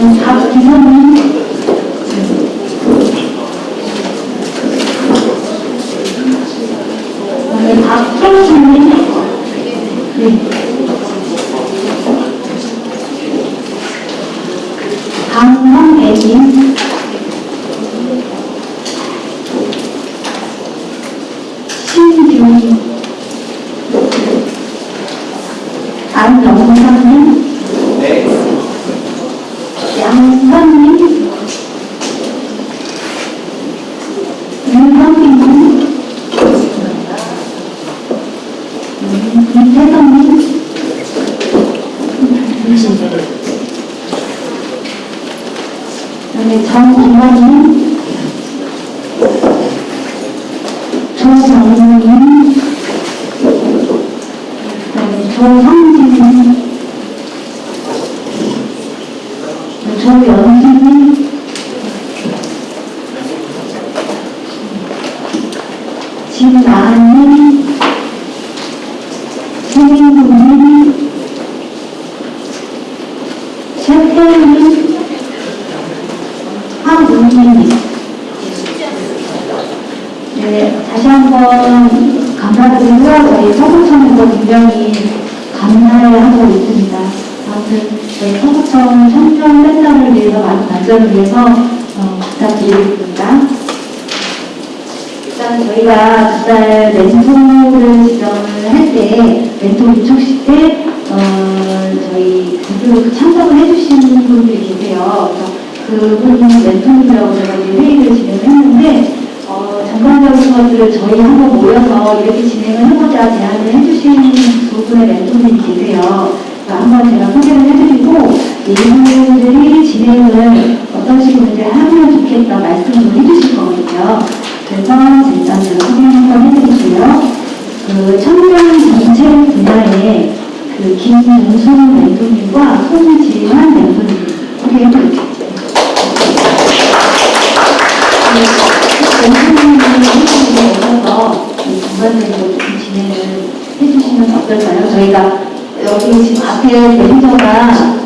음, 박기선님. 네, 박경수님. 네. 강성애님. 신규. 안영선님. 양선님. 윤선님. 이태성님. 그다음에 정이원님. 조정우님. 그다음에 조성진님. 조연진님. 진아님. 최민구님. 최태님. 황은희님. 네, 다시 한번 감사드리고요. 저희 서구청에서 굉장히 감사해하고 있습니다. 아무튼 저희 서구청 청년 팬들을 위해서 발전을 위해서 어, 부탁드리겠습니다. 일단 저희가 그달 멘토를 지정을 할 때, 멘토 유촉식 때, 어, 저희 대표 참석을 해주시는 분들이 계세요. 그분 멘토님이라고 제가 회의를 진행을 했는데, 어, 전반적인 것들을 저희 한번 모여서 이렇게 진행을 해보자 제안을 해주신 두 분의 멘토님이 계세요. 한번 제가 소개를 해드리고, 이분들이 진행을 어떤 식으로 하면 좋겠다 말씀을 해주실 거거든요. 그래서 일단 제가 소개 한번 해드릴게요. 그 청년 정책 분야의 그 김문순 멘토님과 손지환 멘토님 소개해드릴게요. 멘토님이 해주시는 오셔서 전반적으로 좀 진행을 해주시면 어떨까요? 저희가 여기 지금 앞에 매니저가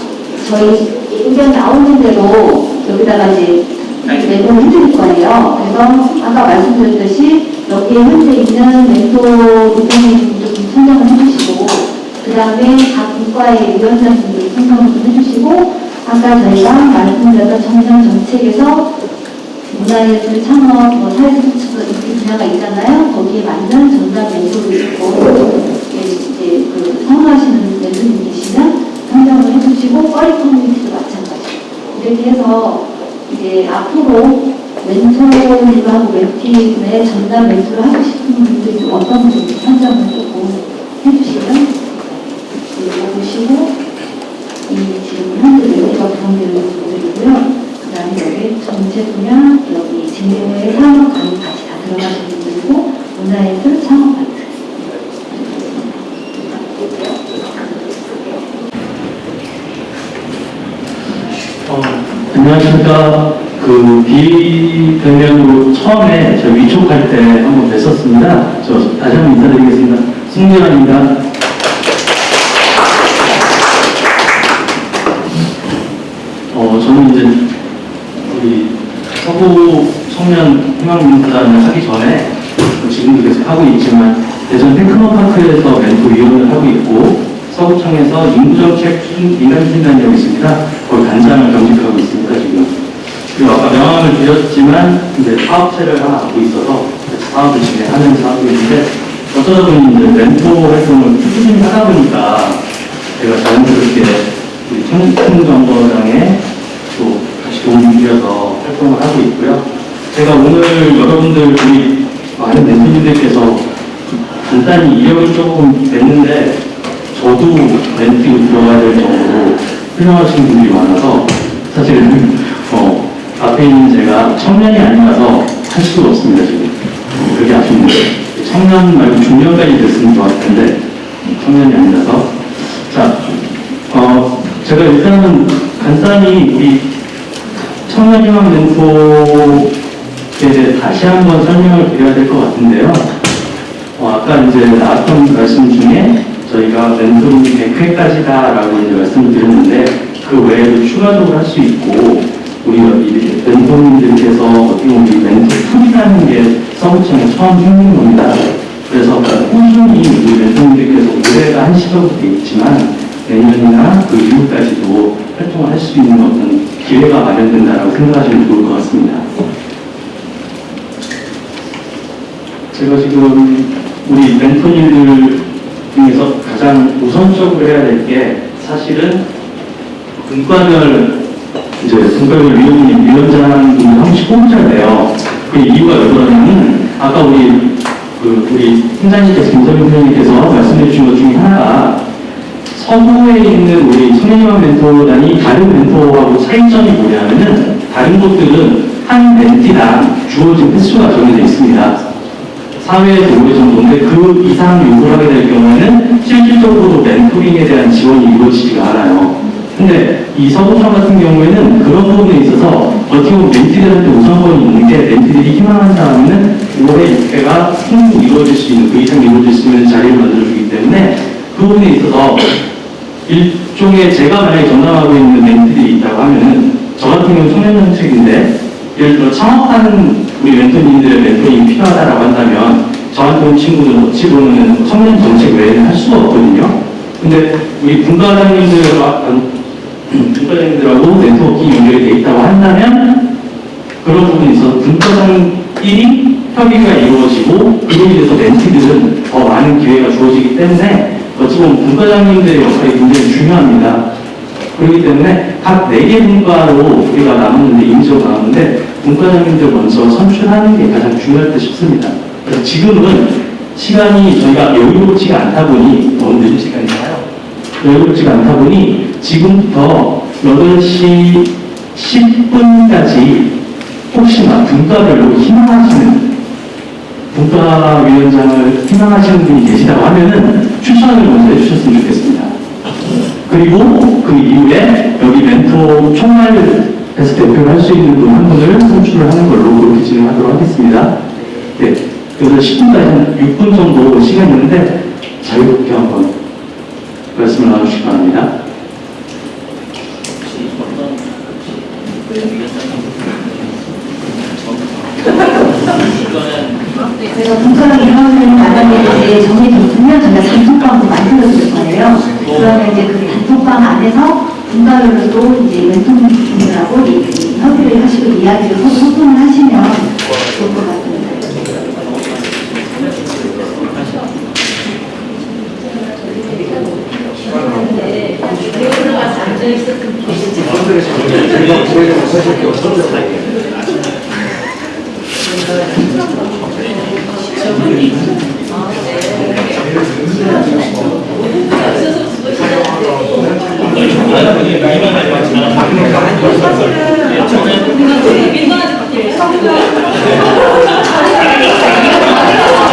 저희 의견 나오는 대로 여기다가 이제 메모를 해드릴 거예요. 그래서 아까 말씀드렸듯이 여기에 현재 있는 멘토 부분님 좀 선정을 해주시고 그 다음에 각 국가의 위원장님들 선정을 좀 해주시고 아까 저희가 말씀드렸던 청년 정책에서 문화예술 창업, 뭐 사회스포츠 이렇게 분야가 있잖아요. 거기에 맞는 전담 멘토도 있고 이게 이제 그 선호하시는 멘토님 계시면 선정을 해주시고 꺼리 커뮤니티도 마찬가지. 이렇게 해서 이제 앞으로 멘토님하고 멘티의 전담 멘토를 하고 싶은 분들이 좀 어떤 분인지 선정을 조금 해주시면 보시고 이 지금 현재 멘티가 구성되는 분들이고요. 그 다음에 여기 전체 분야, 여기 강의 같이 다 들어가시는 분들이고 문화예술 창업 파트 어, 안녕하십니까. 그 비대면으로 처음에 저 위촉할 때 한 번 뵀었습니다. 저 다시 한번 인사드리겠습니다. 승재환입니다. 어, 저는 이제 우리 서구 청년 희망민주단을 하기 전에 뭐 지금도 계속 하고 있지만 대전 테크노파크에서 멘토 위원을 하고 있고 서구청에서 인구정책 추진 민간추진단이라고 있습니다. 거기 단장을 겸직하고 있습니다 지금. 그리고 아까 명함을 드렸지만 이제 사업체를 하나 갖고 있어서 사업을 하고 있는데 어쩌다 보니 이제 멘토 활동을 꾸준히 하다 보니까 제가 자연스럽게 우리 청정정거장에 또 다시 도움을 드려서 활동을 하고 있고요. 제가 오늘 여러분들 우리 많은 멘토님들께서 간단히 이력을 조금 냈는데 저도 멘티로 들어가야 될 정도로 훌륭하신 분들이 많아서 사실은 어, 앞에 있는 제가 청년이 아니라서 할 수가 없습니다 지금. 어, 그게 아쉽네요. 청년 말고 중년까지 됐으면 좋았을 텐데 청년이 아니라서. 자 어, 제가 일단은 간단히 우리 청년희망 대해 다시 한번 설명을 드려야 될 것 같은데요. 어, 아까 이제 나왔던 말씀 중에 저희가 멘토링이 100회까지다 라고 이제 말씀을 드렸는데 그그 외에도 추가적으로 할 수 있고 우리 이 멘토님들께서 어떻게 보면 이 멘토 pool이라는 게 서구청에 처음 생긴 겁니다. 그래서 꾸준히 우리 멘토님들께서 올해가 한 시점부터 돼 있지만 내년이나 그 이후까지도 활동을 할 수 있는 어떤 기회가 마련된다라고 생각하시면 좋을 것 같습니다. 제가 지금 우리 멘토님들 중에서 가장 우선적으로 해야 될 게 사실은 분과별 이제 분과별 위원님 위원장 분이 한 번씩 뽑잖아요. 그 이유가 왜 그러냐면 아까 우리 그 우리 팀장님께서 김서민 팀장님께서 말씀해 주신 것 중에 하나가 서구에 있는 우리 청년희망 멘토단이 다른 멘토하고 차이점이 뭐냐면은 다른 곳들은 한 멘티당 주어진 횟수가 정해져 있습니다. 사회에 오래 정도인데 그 이상 요구를 하게 될 경우에는 실질적으로 멘토링에 대한 지원이 이루어지지가 않아요. 근데 이 서구청 같은 경우에는 그런 부분에 있어서 어떻게 보면 멘티들한테 우선권이 있는 게 멘티들이 희망한다면 올해 6회가 충분히 이루어질 수 있는 그 이상 이루어질 수 있는 자리를 만들어주기 때문에 그 부분에 있어서 일종의 제가 만약에 전담하고 있는 멘티들이 있다고 하면은 저 같은 경우는 청년 정책인데 예를 들어 창업하는 우리 멘토님들의 멘토링이 필요하다라고 한다면 저한테 온 친구들은 어찌 보면 청년 정책 외에는 할 수가 없거든요. 근데 우리 분과장님들과 분과장님들하고 네트워킹이 연결이 돼 있다고 한다면 그런 부분에 있어서 분과장끼리 협의가 이루어지고 그로 인해서 멘티들은 더 많은 기회가 주어지기 때문에 어찌 보면 분과장님들의 역할이 굉장히 중요합니다. 그렇기 때문에 각 네 개 분과로 우리가 나누는데 임시로 나누는데 분과장님들 먼저 선출하는 게 가장 중요할 듯 싶습니다. 그래서 지금은 시간이 저희가 여유롭지가 않다 보니 너무 늦은 시간인가요? 여유롭지가 않다 보니 지금부터 8시 10분까지 혹시나 분과별로 희망하시는 분과위원장을 희망하시는 분이 계시다고 하면은 추천을 먼저 해주셨으면 좋겠습니다. 그리고 그 이후에 여기 멘토 총괄 에서 대표를 할 수 있는 분 한 분을 선출을 하는 걸로 그렇게 진행하도록 하겠습니다. 네. 그래서 10분까지 한 6분 정도 시간이 있는데 자유롭게 한번 말씀을 나누시기 바랍니다. 제가 분과를 하는 나가는 이제 정해졌으면 저희가 단톡방도 만들어줄 거예요. 그러면 이제 그 단톡방 안에서 또 이제 멘토분들하고 이- 협의를 하시고 이야기를 소통을 하시면 좋을 것 같습니다. 아 니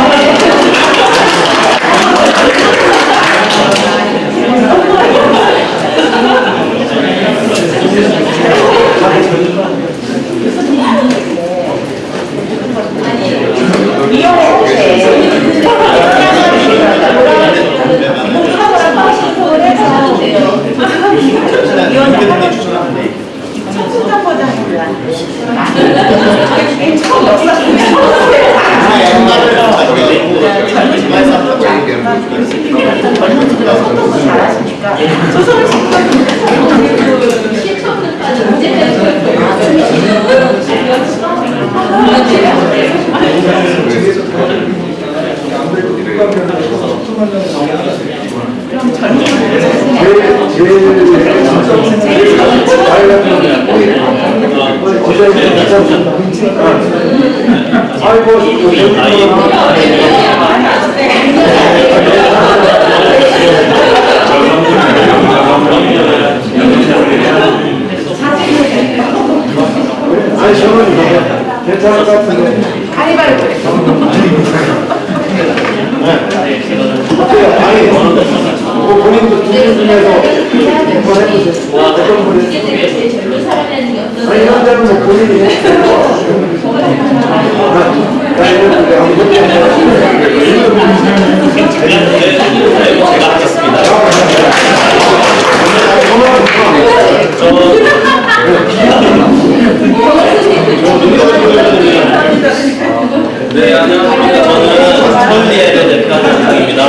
네, 안녕하세요. 저는 천리의 대표하는 중입니다.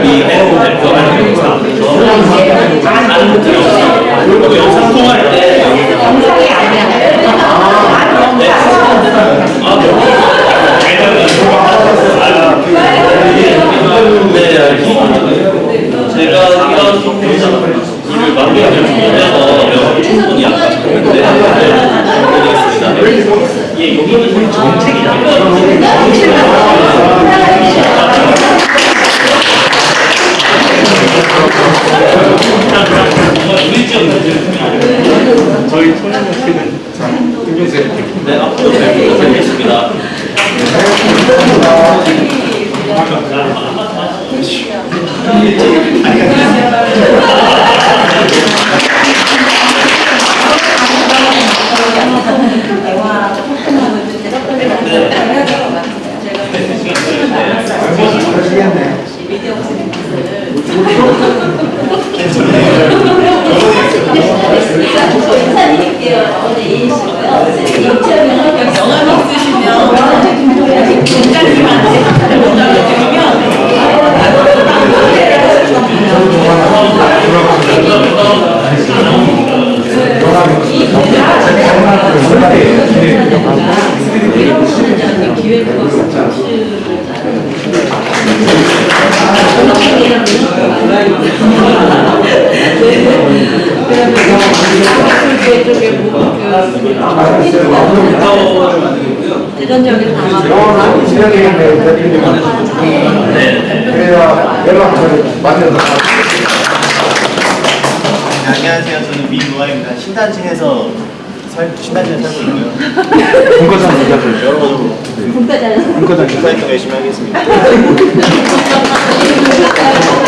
미대표 대표하는 영상. 저는 안드로스. 영상 통할 때 영상이 아니야. 제가 이런 일을 만들기 위해서 충분히 아까 했는데 예, 여기는 저희 청년협회는 네, 앞으로 뵙도록 하겠습니다. 대화 시겠네. 미디어 컨텐츠를 대전적인 담화 영원한 지역이겠네, 대표님은. 그래야 연락처를 만들어서. 네, 안녕하세요. 저는 민노아입니다. 신단층에서 살, 신단층에 살고 있고요. 분과장 기자들. 여러분, 분과장 기자. 활동 열심히 하겠습니다.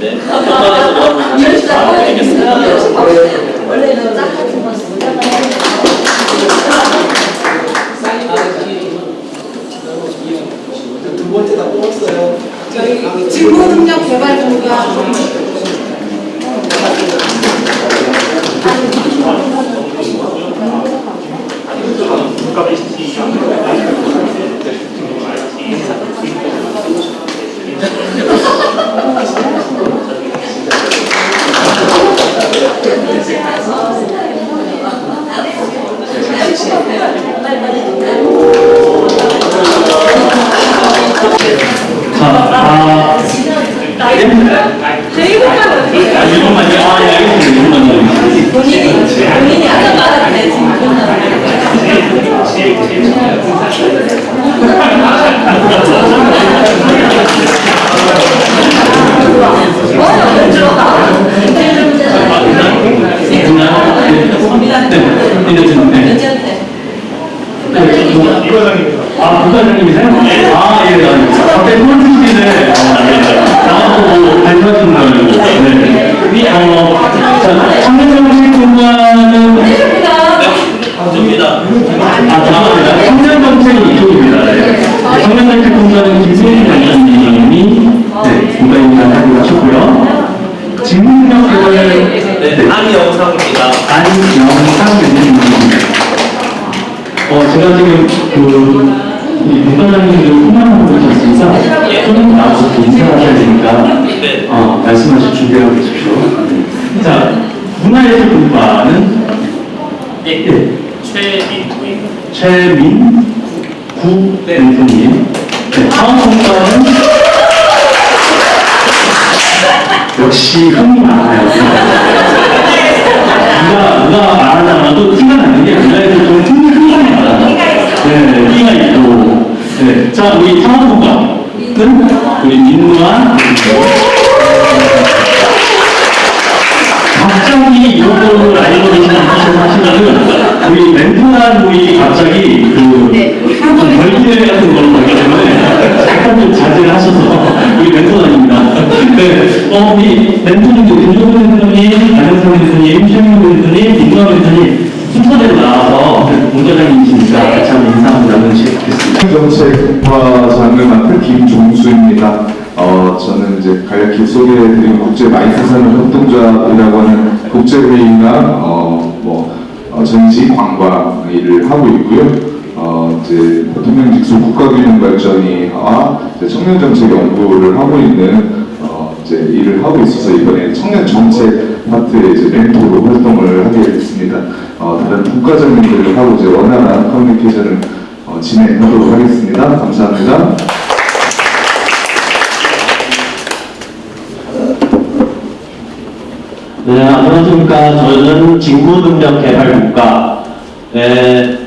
네, 단톡방에서도 한번 같이 나눠드리겠습니다. 원래는 짝 같은 거 쓰다가 저희 직무 능력 개발 공간 자, 멘토님들, 김종근 멘토님, 안영상 멘토님, 최민호 멘토님, 민노아 멘토님 순서대로 나와서 공과장님이시니까 같이 한번 인사 한번 나누시면 좋겠습니다. 정책과 장을 맡은 김종수입니다. 어, 저는 이제 간략히 소개해드린 국제 마이크산업 협동조합이라고 하는 국제회의나 어, 뭐 어, 전시 관광 일을 하고 있고요. 어, 이제 대통령 직속 국가균형 발전위와 이제 청년정책 연구를 하고 있는 어, 이제 일을 하고 있어서 이번에 청년 정책 파트에 이제 멘토로 활동을 하게 됐습니다. 어, 다른 국가장님들하고 이제 원활한 커뮤니케이션을 어, 진행하도록 하겠습니다. 감사합니다. 네, 안녕하십니까. 저는 진구능력개발국가 네,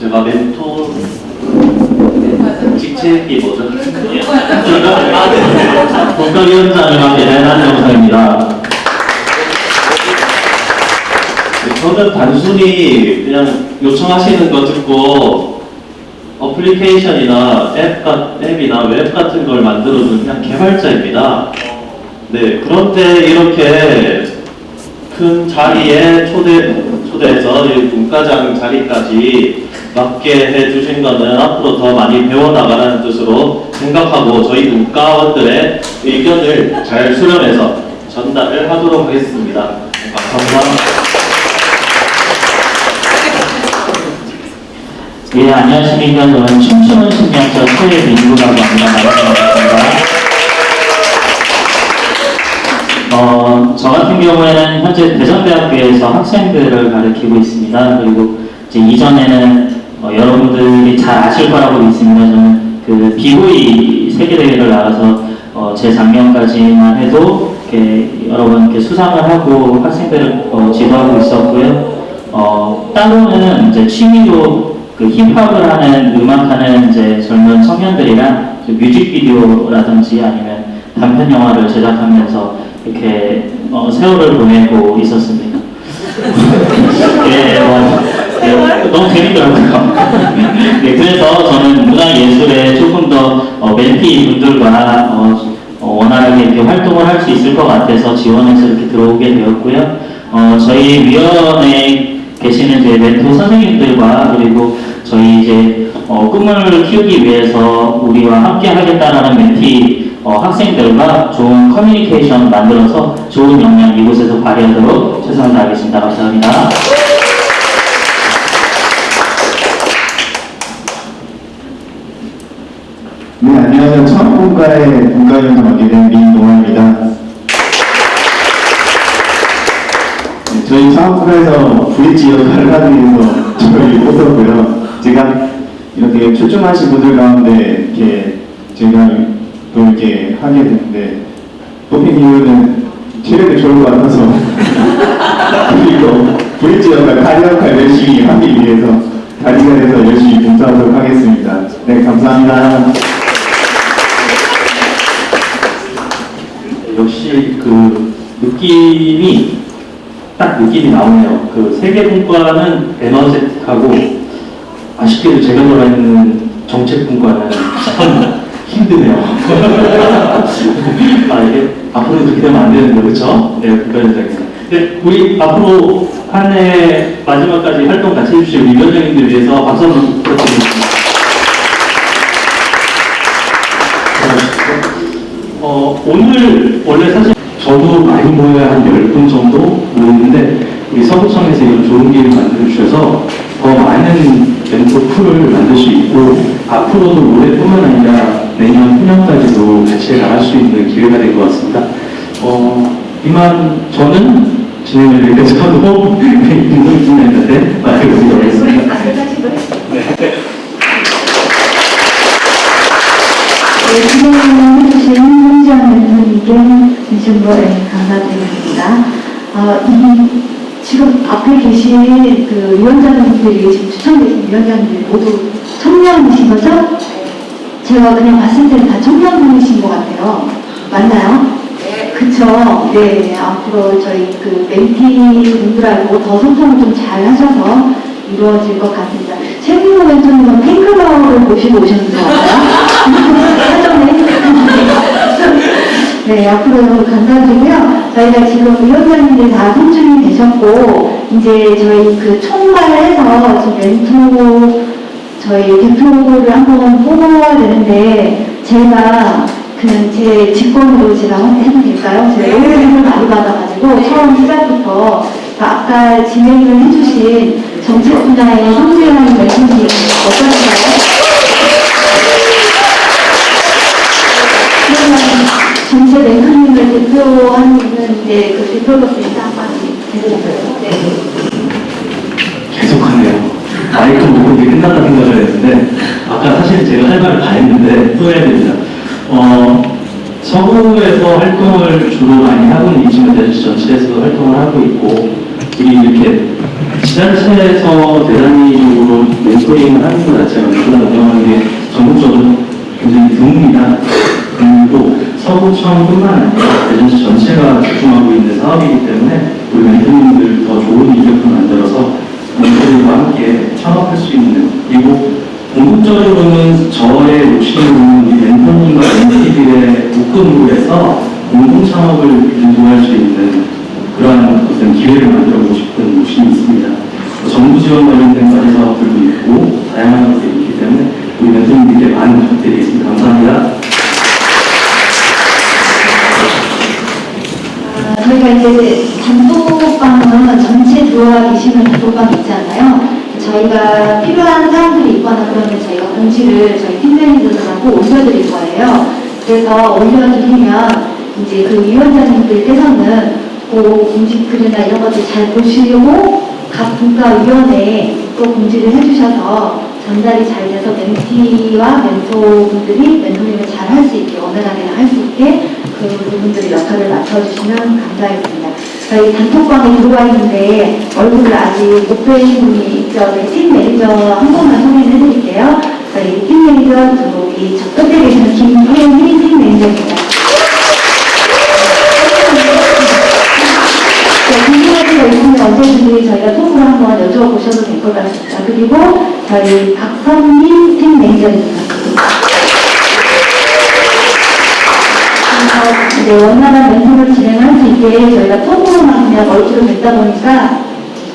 제가 직책 이 네. 국가위원장을 맡게 된 한정사입니다. 네, 저는 단순히 그냥 요청하시는 거 듣고 어플리케이션이나 앱, 가- 앱이나 웹 같은 걸 만들어주는 그냥 개발자입니다. 네, 그런데 이렇게 큰 자리에 초대, 초대해서 이 문과장 자리까지 맡게 해주신 거는 앞으로 더 많이 배워나가라는 뜻으로 생각하고 저희 문과원들의 의견을 잘 수렴해서 전달을 하도록 하겠습니다. 감사합니다. 예, 안녕하십니까. 저는 춤추는 신명자 최민구라고 합니다. 반갑습니다. 어, 저 같은 경우에는 현재 대전대학교에서 학생들을 가르치고 있습니다. 그리고 이제 이전에는 어, 여러분들이 잘 아실 거라고 믿습니다. 저는 그 비보이 세계대회를 나가서 어, 제 작년까지만 해도 이렇게 여러 번 이렇게 수상을 하고 학생들을 어, 지도하고 있었고요. 어, 따로는 이제 취미로 그 힙합을 하는 음악하는 이제 젊은 청년들이랑 그 뮤직비디오라든지 아니면 단편 영화를 제작하면서 이렇게 어, 세월을 보내고 있었습니다. 예, 뭐, 예, 너무 재밌더라고요. 예, 그래서 저는 문화예술에 조금 더 어, 멘티 분들과 어, 어, 원활하게 이렇게 활동을 할 수 있을 것 같아서 지원해서 이렇게 들어오게 되었고요. 어, 저희 위원회에 계시는 이제 멘토 선생님들과 그리고 저희 이제 어, 꿈을 키우기 위해서 우리와 함께 하겠다라는 멘티 어, 학생들과 좋은 커뮤니케이션 만들어서 좋은 역량 이곳에서 발휘하도록 최선을 다하겠습니다. 감사합니다. 네, 안녕하세요. 청학분과의 분과위원장 맡게 된 민동아입니다. 네, 저희 청학분과에서 브릿지 역할을 하기 위해서 저를 뽑았고요. 제가 이렇게 출중하신 분들 가운데 이렇게 제가 또 이렇게 하게 됐는데 뽑힌 이유는 체력이 좋을 것 같아서 그리고 브릿지 역할, 다리 역할 열심히 하기 위해서 다리가 돼서 열심히 봉사하도록 하겠습니다. 네, 감사합니다. 역시 그 느낌이 딱 느낌이 나오네요. 그 세계분과는 에너제틱하고 아쉽게도 제가 들어있는 정책분과는 참 힘드네요. 아 이게 앞으로 그렇게 되면 안 되는데 그렇죠? 네, 국가위원장님. 네, 우리 앞으로 한 해 마지막까지 활동 같이 해주실 우리 위원장님들 위해서 박수 한번 부탁드리겠습니다. 어, 오늘 원래 사실 저도 많이 모여야 한 10분 정도 모이는데 우리 서구청에서 이런 좋은 기회를 만들어 주셔서 더 많은 멘토 풀을 만들 수 있고 앞으로도 올해뿐만 아니라 내년 후년까지도 같이 나갈 수 있는 기회가 된것 같습니다. 어, 이만 저는 진행을 여기까지 하고 김동희 진행했는데 마치도록 하겠습니다. 네, 홍지영 멘토님께 진심으로 네, 감사드리겠습니다. 어, 이 지금 앞에 계신 그 위원장님들이 지금 추천되신 위원장님들이 모두 청년이신 거죠? 제가 그냥 봤을 때는 다 청년분이신 것 같아요. 맞나요? 네. 그쵸. 네, 앞으로 저희 그 멘티 분들하고 더 소통을 좀 잘 하셔서 이루어질 것 같습니다. 최민호 멘토님은 팬클럽을 모시고 오셨는 것 같아요. 사전에. 네, 앞으로 감사드리고요. 저희가 지금 위원장님들 다 선출이 되셨고, 이제 저희 그 총괄해서 지금 멘토 저희 대표를 한번 뽑아야 되는데, 제가 그냥 제 직권으로 제가 한번 해도 될까요? 제가 오해를 많이 받아가지고, 처음 시작부터 아까 진행을 해주신 정책 분야의 성재한 멘토님 어떠신가요? 전체 멘토님을 대표하는 이제 그 대표로서 인사 한마디 해드릴까요? 네. 계속하네요. 마이크 녹음이 끝났다 생각을 했는데 아까 사실 제가 할 말을 다 했는데 후회됩니다. 어, 서구에서 활동을 주로 많이 하고는 있지만 대전 전체에서도 활동을 하고 있고 우리 이렇게 지자체에서 대단위적으로 멘토링을 하는 것 자체가 멘토를 운영하는 게 전국적으로 굉장히 드뭅니다. 그리고 서구청뿐만 아니라 대전시 전체가 집중하고 있는 사업이기 때문에 우리 멘토님들 더 좋은 인력을 만들어서 멘토들과 함께 창업할 수 있는 그리고 궁극적으로는 저의 욕심은 이 멘토님과 멘티들의 묶음으로 해서 공동 창업을 유도할 수 있는 그러한 어떤 기회를 만들어보고 싶은 욕심이 있습니다. 정부 지원 관련된 과제 사업들도 있고 다양한 것들이 있기 때문에 우리 멘토님들께 많은 부탁드리겠습니다. 감사합니다. 아, 저희가 이제 단톡방은 전체 들어와 계시는 단톡방 있잖아요. 저희가 필요한 사람들이 있거나 그러면 저희가 공지를 저희 팀장님들하고 올려드릴 거예요. 그래서 올려드리면 이제 그 위원장님들께서는 그 공지글이나 이런 것들 잘 보시고 각 분과위원회에 또 공지를 해주셔서 전달이 잘 돼서 멘티와 멘토분들이 멘토링을 잘 할 수 있게 원활하게 할 수 있게 그 부분들의 역할을 맡아주시면 감사하겠습니다. 저희 단톡방에 들어와 있는데 얼굴을 아직 못 뵈신 분이 있죠. 저희 팀 매니저 한 번만 소개를 해드릴게요. 저희 팀 매니저 저기 저 끝에 계시는 김혜미 팀 매니저입니다. 있으면 언제든지 저희가 톡으로 한번 여쭤보셔도 될 것 같습니다. 그리고 저희 박선민 팀 매니저입니다. 이제 원활한 멘토링을 진행할 수 있게 저희가 톡으로만 그냥 얼굴을 뵙다 보니까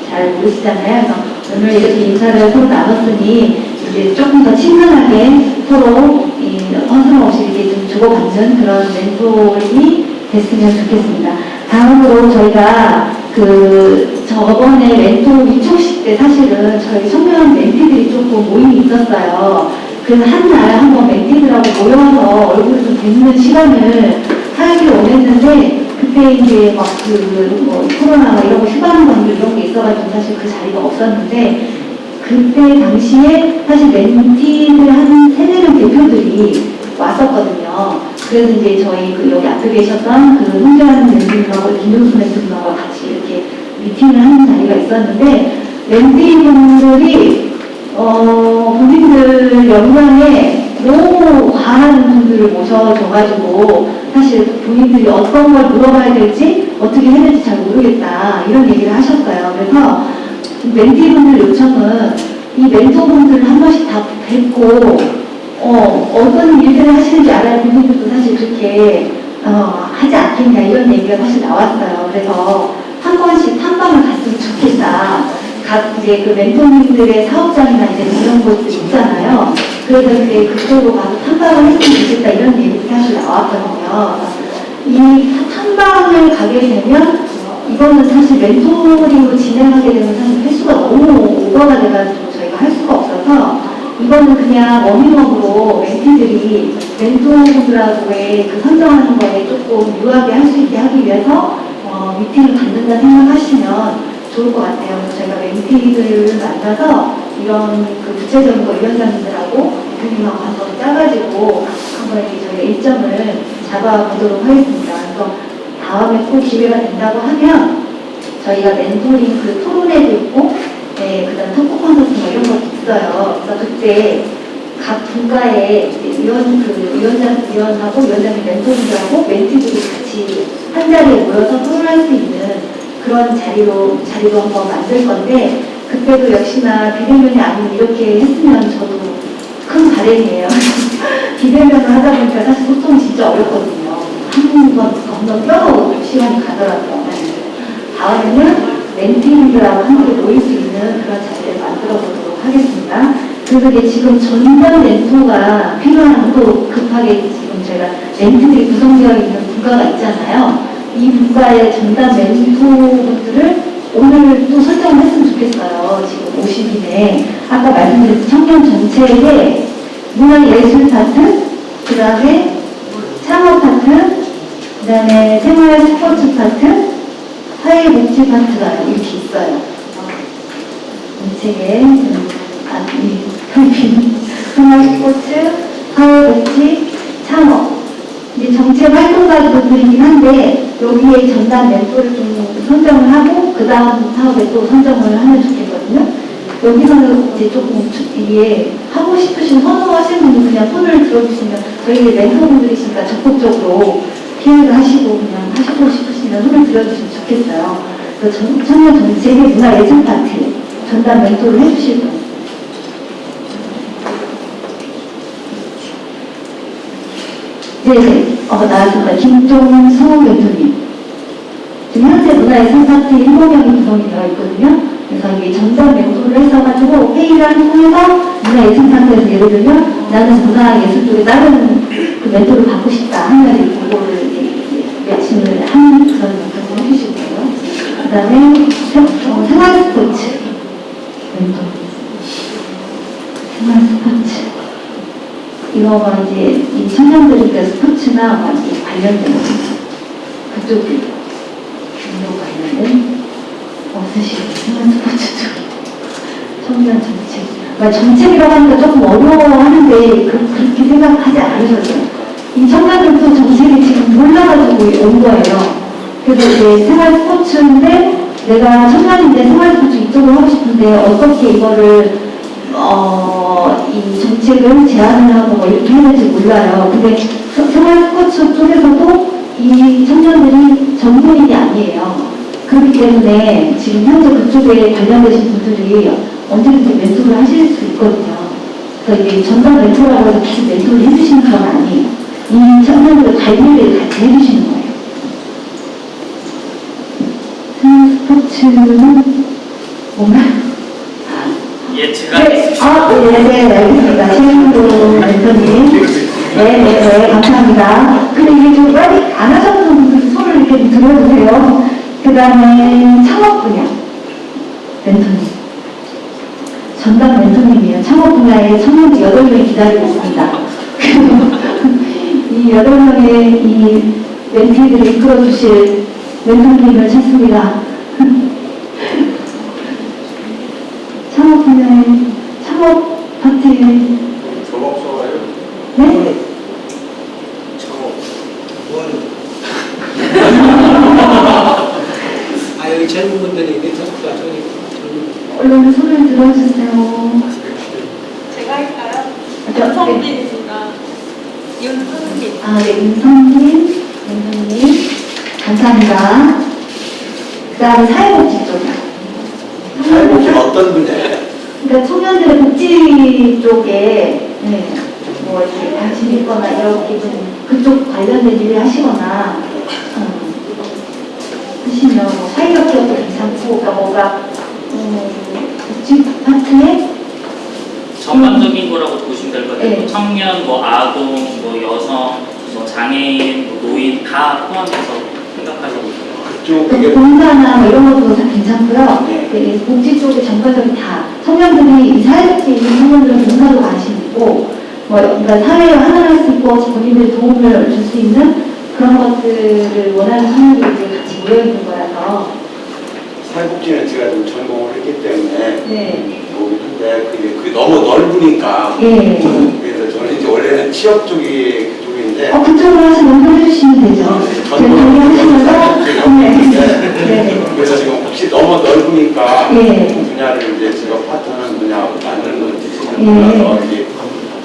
잘 모르시잖아요. 그래서 오늘 이렇게 인사를 서로 나눴으니 이제 조금 더 친근하게 서로 이 허스럼 없이 이렇게 좀 주고받는 그런 멘토링이 됐으면 좋겠습니다. 다음으로 저희가 그 저번에 멘토 위촉식 때 사실은 저희 청년 멘티들이 조금 모임이 있었어요. 그래서 한날 한번 멘티들하고 모여서 얼굴 좀 뵙는 시간을 하기로 원했는데 그때 이제 막그 코로나 막 이런 거 휴가는 관계 이런 게 있어가지고 사실 그 자리가 없었는데 그때 당시에 사실 멘티들 한 세네 명 대표들이 왔었거든요. 그래서 이제 저희 그 여기 앞에 계셨던 그 홍재환 멘티님하고 김용수 멘티님하고 같이 이렇게 미팅을 하는 자리가 있었는데 멘티분들이 어, 본인들 역량에 너무 과한 분들을 모셔줘가지고 사실 본인들이 어떤 걸 물어봐야 될지 어떻게 해야 될지 잘 모르겠다 이런 얘기를 하셨어요. 그래서 멘티분들 요청은 이 멘토분들을 한 번씩 다 뵙고 어, 어떤 일들을 하시는지 알아야 본인들도 사실 그렇게 어, 하지 않겠냐 이런 얘기가 사실 나왔어요. 그래서 한 번씩 탐방을 갔으면 좋겠다. 각 이제 그 멘토님들의 사업장이나 이제 이런 곳들 있잖아요. 그래서 이제 그쪽으로 가서 탐방을 했으면 좋겠다 이런 얘기 사실 나왔거든요. 이 탐방을 가게 되면 이거는 사실 멘토링으로 진행하게 되면 사실 횟수가 너무 오버가 돼가지고 저희가 할 수가 없어서 이거는 그냥 워밍업으로 멘티들이 멘토분들하고의 그 선정하는 거에 조금 유하게 할 수 있게 하기 위해서 어, 미팅을 갖는다 생각하시면 좋을 것 같아요. 저희가 멘티들을 만나서 이런 그 구체적인 거 위원장님들하고 대표님하고 가서 짜가지고 한번 저희가 일정을 잡아보도록 하겠습니다. 그래서 다음에 꼭 기회가 된다고 하면 저희가 멘토링 그 토론회도 있고 네, 그 다음 토크 콘서트 뭐 이런 것도 있어요. 그래서 그때 각 분과의 위원 그 위원장 위원하고 위원장님 멘토링하고 멘티들이 같이 한 자리에 모여서 토론할 수 있는 그런 자리로 자리로 한번 만들 건데 그때도 역시나 비대면이 아닌 이렇게 했으면 저도 큰 바램이에요. 비대면을 하다 보니까 사실 소통이 진짜 어렵거든요. 한 번 건너 뛰어오고 시간이 가더라고요. 다음에는 멘티들하고 함께 모일 수 있는 그런 자리를 만들어 보도록 하겠습니다. 이게 지금 전담 멘토가 필요한 또 급하게 지금 제가 멘트들이 구성되어 있는 분과가 있잖아요. 이 분과의 전담 멘토분들을 오늘 또 설정을 했으면 좋겠어요. 지금 50인에. 아까 말씀드린 청년 전체에 문화예술 파트, 그 다음에 창업 파트, 그 다음에 생활 스포츠 파트, 사회복지 파트가 이렇게 있어요. 이 책에, 음, 아, 이 스포츠, 사회복지, 창업. 이제 정책 활동가들이긴 한데, 여기에 전담 멘토를 좀 선정을 하고, 그 다음 사업에 또 선정을 하면 좋겠거든요. 여기서는 이제 조금 주- 이게 하고 싶으신 선호하시는 분이 그냥 손을 들어주시면 저희 멘토분들이시니까 적극적으로 피해를 하시고 그냥 하시고 싶으시면 손을 들어주시면 좋겠어요. 그래서 전- 청년 정책의 문화 예술 파트 전담 멘토를 해주실 분. 네, 네. 어, 나왔습니다. 김종수 멘토님. 지금 현재 문화예술 파트 7명이 구성이 되어 있거든요. 그래서 이게 전담 멘토를 해서가지고 회의를 통해서 문화예술 파트에서 예를 들면 나는 문화예술 쪽에 다른 그 멘토를 받고 싶다 하면 그거를 매칭을 하는 그런 영상을 해주시고요. 그 다음에 어, 생활 스포츠 멘토. 생활 스포츠. 이거가 이제 이 청년들이 스포츠나 막 이렇게 관련된 그쪽이 운동 관련된 스포츠 쪽 청년 정책. 그러니까 정책이라고 하니까 조금 어려워하는데 그, 그렇게 생각하지 않으셔도 이 청년들도 정책이 지금 몰라가지고 온 거예요. 그래서 이제 생활 스포츠인데 내가 청년인데 생활 스포츠 이쪽으로 하고 싶은데 어떻게 이거를 어, 이 정책을 제안을 하고 뭐 이렇게 해야 될지 몰라요. 근데 서- 생활 스포츠 쪽에서도 이 청년들이 전문인이 아니에요. 그렇기 때문에 지금 현재 그쪽에 관련되신 분들이 언제든지 멘토를 하실 수 있거든요. 이게 전담 멘토라고 해서 계속 멘토를 해주시는 건 아니에요. 이 청년들의 관리를 같이 해주시는 거예요. 생활 스포츠는 뭔가요? 예, 제가 네, 아, 네, 네, 알겠습니다. 최영도 멘토님. 네, 네, 네, 감사합니다. 근데 이게 좀 빨리 안 하셨던 분들 손을 이렇게 좀 들어주세요. 그 다음에 창업 분야 멘토님. 전담 멘토님이에요. 창업 분야에 청년들 8명이 기다리고 있습니다. 이 8명의 이 멘티들을 이끌어주실 멘토님을 찾습니다. 창업 분야의 창업 파트에 저거 없어가요? 네? 저거. 아, 여기 젊은 분들이 네트워크가 저기 얼른 손을 들어주세요. 제가 할까요? 저, 네. 윤성빈입니다. 윤성빈. 아, 네, 윤성민, 윤성민. 감사합니다. 그 다음에 사회복지 쪽이요. 사회복지 어떤 분야예요? 그러니까 청년들의 복지 쪽에 네, 뭐 이렇게 관심 있거나 이렇게 좀 그쪽 관련된 일을 하시거나 어, 하시면 뭐 사회적 기업도 괜찮고 그러니까 뭔가 음, 복지 파트에 전반적인 거라고 보시면 될 것 같아요. 네. 청년, 뭐 아동, 뭐 여성, 뭐 장애인, 뭐 노인 다 포함해서 생각하시고 있어요. 그 쪽 이게 봉사나 뭐 이런 것도 다 괜찮고요. 네. 네, 복지 쪽에 전반적인 다 청년들이 이 사회복지 있는 청년들은 봉사도 관심 있고 뭐 그러니까 사회에 하나할 수 있고 본인들 도움을 줄 수 있는 그런 것들을 원하는 청년들이 같이 모여 있는 거라서 사회복지는 제가 좀 전공을 했기 때문에 네, 보긴 한데 그게, 그게 너무 넓으니까 예. 그래서 저는 이제 원래는 취업 쪽이 그쪽인데 어 그쪽으로 해서 연결해 주시면 되죠. 정리하시면서 네, 네, 그래서 지금 혹시 너무 넓으니까 예. 분야를 이제 제가 파트하는 분야 맞는 건지 예. 몰라서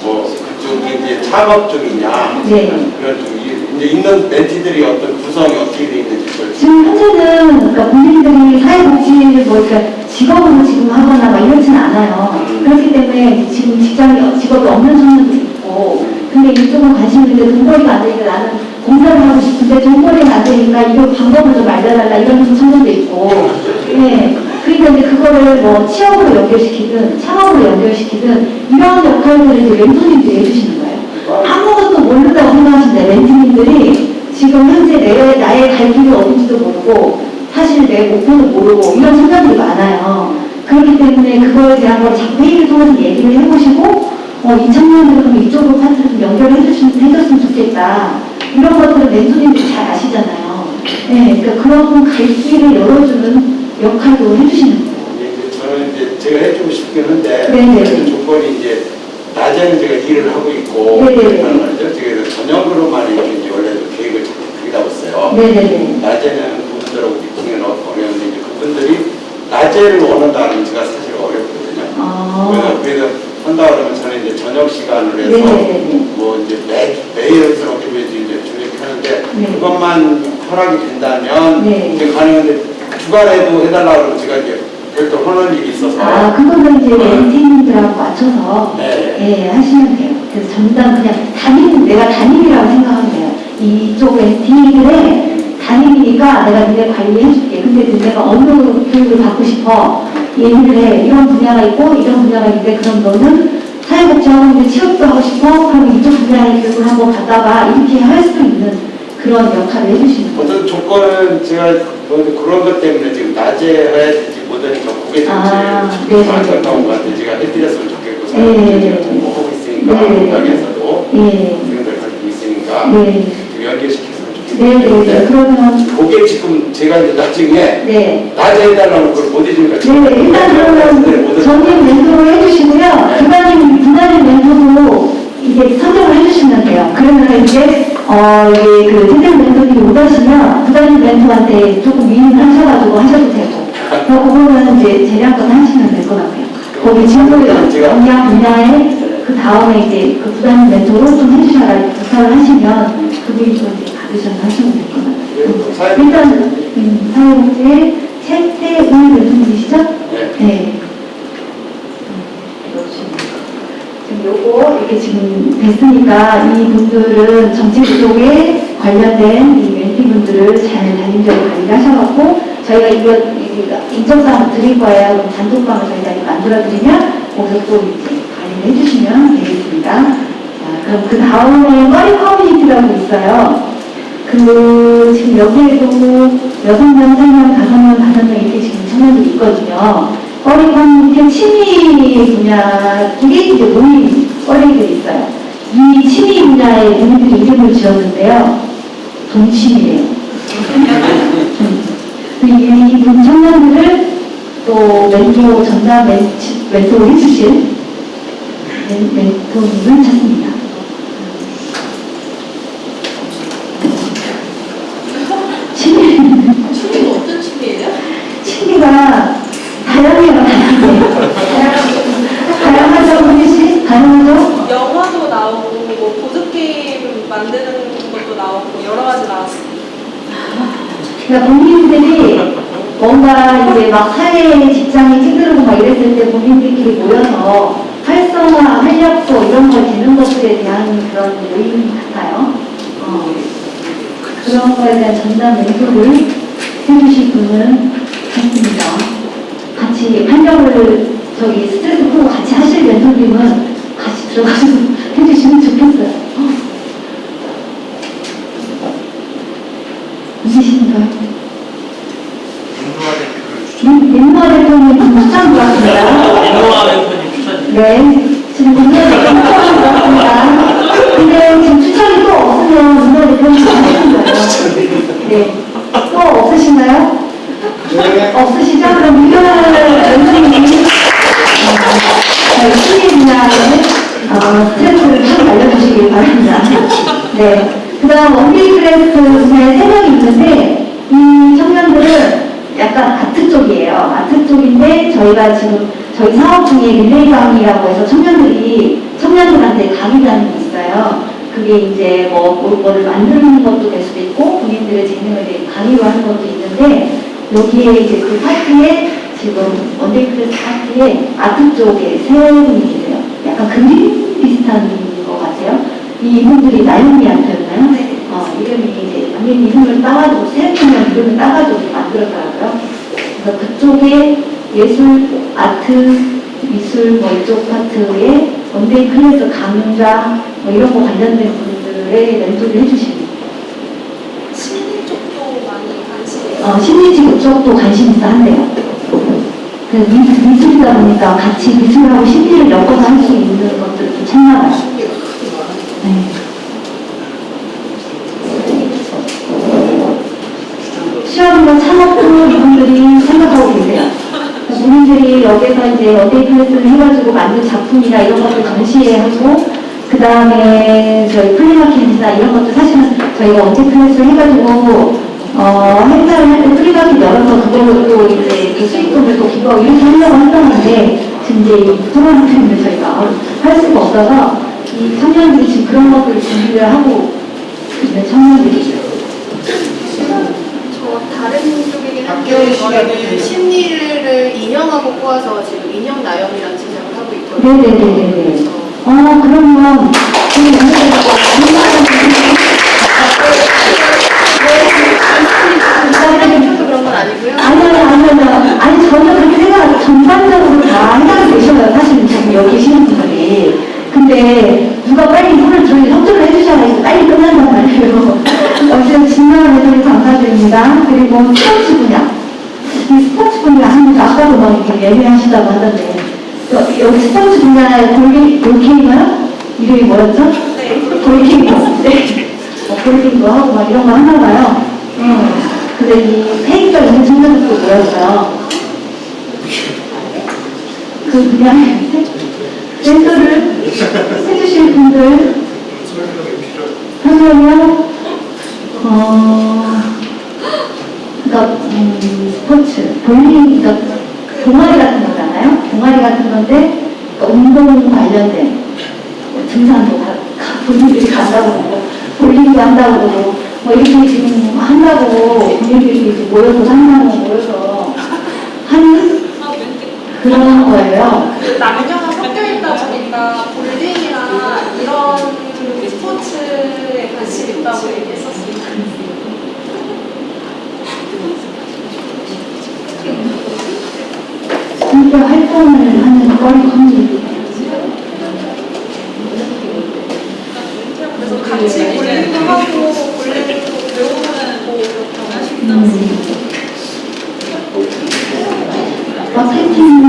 뭐 그쪽이 이제 창업 쪽이냐 네. 그런 쪽이 이제 있는 멘티들이 어떤 구성이 어떻게 돼 있는지 지금 현재는 그러니까 본인들이 사회복지를 뭐 그러니까 직업으로 지금 하거나 막 이렇지는 않아요. 음. 그렇기 때문에 지금 직장이 직업이 없는 청년도 있고 근데 이쪽은 관심이 있는데 돈벌이가 안 되니까 나는 공사를 하고 싶은데 돈벌이가 안 되니까 이거 방법을 좀 알려달라 이런 청년도 있고. 예 그러니까 이제 그거를 뭐 취업으로 연결시키든 창업으로 연결시키든 이런 역할들을 이제 멘토님들이 해주시는 거예요. 아무것도 모른다고 생각하시는데 멘토님들이 지금 현재 내, 나의 갈 길이 어딘지도 모르고 사실 내 목표도 모르고 이런 청년들이 많아요. 그렇기 때문에 그거에 대한 걸 자꾸 회의를 통해서 얘기를 해보시고 어, 그럼 이쪽으로 파트를 좀 연결해 주시면, 해줬으면 좋겠다. 이런 것들은 멘토님들이 잘 아시잖아요. 네, 그러니까 그런 갈 길을 열어주는 역할도 해주시는 거예요. 이제 저는 이제 제가 해주고 싶긴 한데 네네. 그 조건이 이제 낮에는 제가 일을 하고 있고 네네. 그런 말이죠. 제가 저녁으로만 이렇게 이제 원래도 계획을 그리다 봤어요. 네네네. 낮에는 그분들하고 미팅은 어- 어려운데 이제 그분들이 낮에를 원한다는 제가 사실 어렵거든요. 아. 그래서 그래서 한다 그러면 저는 이제 저녁 시간을 해서 네네네. 뭐 이제 매 매일 그렇게 이제 조직하는데 네. 그것만 허락이 된다면 네. 이제 가능한데 주간에도 해달라고 그러면 제가 이제 별도 하는 일이 있어서 아, 그거는 이제 멘티님들하고 맞춰서 네. 예, 하시면 돼요. 그래서 전담 그냥 담임, 내가 담임이라고 생각하면 돼요. 이쪽 멘티들의 담임이니까 내가 니네 관리해줄게. 근데 니네가 어느 교육을 받고 싶어. 얘기를 해. 이런 분야가 있고 이런 분야가 있는데 그럼 너는 사회복지 하고 있는데 취업도 하고 싶어? 그럼 이쪽 분야의 교육을 한번 받아봐. 이렇게 할 수 있는 그런 역할을 해주시는 거예요. 어떤 조건은 제가 뭐 그런 것 때문에 지금 낮에 해야 될지 못하니까 그게 좀 아. 안타까운 것 같아요. 제가 해드렸으면 좋겠고 네. 사람들이 공부하고 있으니까 네. 현장에서도 예. 생각을 가지고 있으니까 네. 좀 연결시켰으면 네 네네. 좋겠는데 그러면, 그게 지금 제가 이제 나중에 네. 낮에 해달라는 걸 못 해주니까 네, 일단 그러면 전임 멘토를 해주시고요. 부단임, 부단임 멘토도 이제 선정을 해주시면 돼요. 그러면 이제, 어, 이게 그 선생 멘토님이 오가시면 부단임 멘토한테 조금 위임을 하셔가지고 하셔도 되고. 그 부분은 이제 재량권 하시면 될 것 같아요. 거기 친구 영양 분야에 그 다음에 이제 그 부단임 멘토로 좀 해주셔라 부탁을 하시면 그분이 좀 받으셔서 하시면 될것 같아요. 일단, 음, 사회복지의 최태은 멘토님이시죠? 네. 네. 지금 요거 이렇게 지금 됐으니까 이 분들은 정책 쪽에 관련된 이 멘티 분들을 잘 단임적으로 관리를 하셔갖고 저희가 이거 인정사항 드릴 거예요. 단독방을 저희가 만들어드리면 거기서 또 이제 관리를 해주시면 되겠습니다. 자, 그럼 그 다음에 머리 커뮤니티라고 있어요. 그 지금 여기에도 여섯 명, 세 명, 다섯 명, 다섯 명 이렇게 지금 청년들이 있거든요. 어린 커뮤니티 취미 분야들이 이제 모임 어린이들이 있어요. 이 취미 분야의 모임들이 이름을 지었는데요. 동취미래요. 음. 이분 청년들을 또 멘토 전담 멘- 멘토를 해주실 멘- 멘토님을 찾습니다. 취미 춤이 어떤 춤이에요? 취미가 다양해요, 다양해. 다양하죠, 우리 씨? 다양하죠? 영화도 나오고 뭐 보드게임 만드는 것도 나오고 여러 가지 나왔어요. 그러니까 본인들이 뭔가 이제 막 사회에 직장에 찌들고 막 이랬을 때 본인들끼리 모여서 활성화, 활력소 이런 걸 되는 것들에 대한 그런 모임 같아요. 어. 그런 거에 대한 전담 멘토를 해주실 분은 했습니다. 같이 활력을 저기 스트레스 풀고 같이 하실 멘토님은 같이 들어가서 해주시면 좋겠어요. 있으신가요? 민노아 대표님 추천 들어왔습니다. 민노아 멘토님 추천. 네, 지금 민노아 대표님 추천 들어왔습니다. 근데 지금 추천이 또 없으면 민노아 대표님 하시는 거예요. 네, 또 없으신가요? 없으시죠? 그럼 민노아 대표님이 저희 어, 스트레스를 좀 알려주시길 바랍니다. 네. 그 다음 one-day class 분야에 세 명이 있는데 이 청년들은 약간 아트 쪽이에요. 아트 쪽인데 저희가 지금 저희 사업 중에 릴레이 강의라고 해서 청년들이 청년들한테 강의라는 게 있어요. 그게 이제 뭐 뭐를 만드는 것도 될 수도 있고 본인들의 재능을 강의로 하는 것도 있는데 여기에 이제 그 파트에 지금 one day class 파트에 아트 쪽에 세 분이 계세요. 약간 그림 비슷한. 이 이분들이 나윤이 art였나요? 네. 어, 어, 이름이 이제 본인 이름을 따가지고 셀프면 이름을 따가지고 만들었더라고요. 그래서 그쪽에 예술, 아트, 미술 뭐 이쪽 파트에 one day class 강좌 뭐 이런 거 관련된 분들의 멘토를 해주시는 심리 쪽도 많이 관심이 어, 심리지 그쪽도 관심 있어 한대요. 그 미, 미술이다 보니까 같이 미술하고 심리를 엮어서 할 수 있는 것들을 좀 찾나봐요. 네. 시험과 창업도 이분들이 생각하고 계세요. 본인들이 여기서 이제 one day class를 해가지고 만든 작품이나 이런 것들 전시회 하고, 그 다음에 저희 flea market이나 이런 것도 사실은 저희가 one day class를 해가지고, 어, 행사를 할때 flea market 열어서 그걸로 또 이제 그 수익금을 또 기부하고 이렇게 하려고 했었는데, 지금 이제 이 코로나 때문에 저희가 할 수가 없어서, 이 청년들이 지금 그런 것들을 준비를 하고 있는 청년들이죠. 저 다른 쪽이긴 한데 저희는 심리를 인형하고 꼬아서 지금 인형 나염이라는 제작을 하고 있거든요. 네네네네. 어, 그러면, 저희 건 아니고요. 아니, 아니, 아니, 아니, 아니, 전혀 그렇게 생각, 전반적으로 다 해당이 되셔요. 사실은 지금 여기 계시는 분들이. 근데, 누가 빨리 이거를 저희 협조를 해주셔야 해서 빨리 끝난단 말이에요. 어쨌든 진정한 애들이 감사드립니다. 그리고 스포츠 분야. 이 스포츠 분야 하면서 아까도 막 이렇게 예매하시다고 하던데, 여- 여기 스포츠 분야의 골기, 골키인가요? 이름이 뭐였죠? 네. 골키인거. 네. 어, 골키인거 하고 막 이런 거 하나 봐요. 음. 근데 이 페이가 있는 청년들도 모였어요. 그 분야에 센터를 해주실 분들 하려면 어 그러니까 음, 스포츠 볼링 그러니까 동아리 같은 거잖아요. 동아리 같은 건데 그러니까 운동 관련된 뭐 등산도 본인들이 간다고 그러고 볼링도 한다고 그러고 뭐 이렇게 지금 한다고 본인들이 모여서 한다고 모여서 하는 그런 거예요. 그 남녀가 섞여 있다 보니까 볼링이나 이런 스포츠에 관심 있다고 얘기했었어요. 함께 활동을 하는 거리 커뮤니티. 그래서 같이 볼링도 하고 볼링도 배우는 뭐 이렇게 하시는 음. 마케팅을